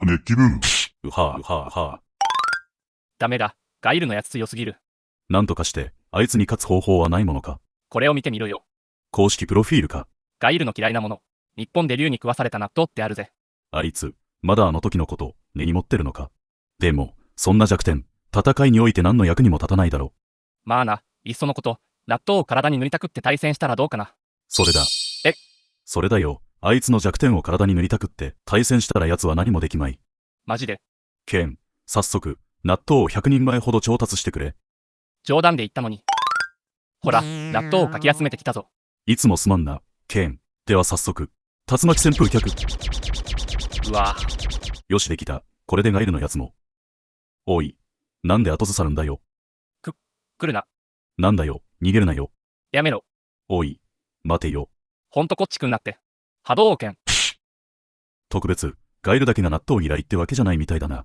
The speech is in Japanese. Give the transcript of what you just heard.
熱気分。うはぁうはぁはぁ。ダメだ。ガイルのやつ強すぎる。なんとかして、あいつに勝つ方法はないものか？これを見てみろよ。公式プロフィールか？ガイルの嫌いなもの。日本で竜に食わされた納豆ってあるぜ。あいつ、まだあの時のこと、根に持ってるのか？でも、そんな弱点、戦いにおいて何の役にも立たないだろう。まあな、いっそのこと、納豆を体に塗りたくって対戦したらどうかな。それだ。え？それだよ。あいつの弱点を体に塗りたくって、対戦したら奴は何もできまい。マジで。ケン、早速、納豆を100人前ほど調達してくれ。冗談で言ったのに。ほら、納豆をかき集めてきたぞ。いつもすまんな、ケン。では早速、竜巻旋風脚。うわぁ、よしできた。これでガイルのやつも。おい。なんで後ずさるんだよ。来るな。なんだよ。逃げるなよ。やめろ。おい。待てよ。ほんとこっちくんなって。波動拳。特別、ガイルだけが納豆嫌いってわけじゃないみたいだな。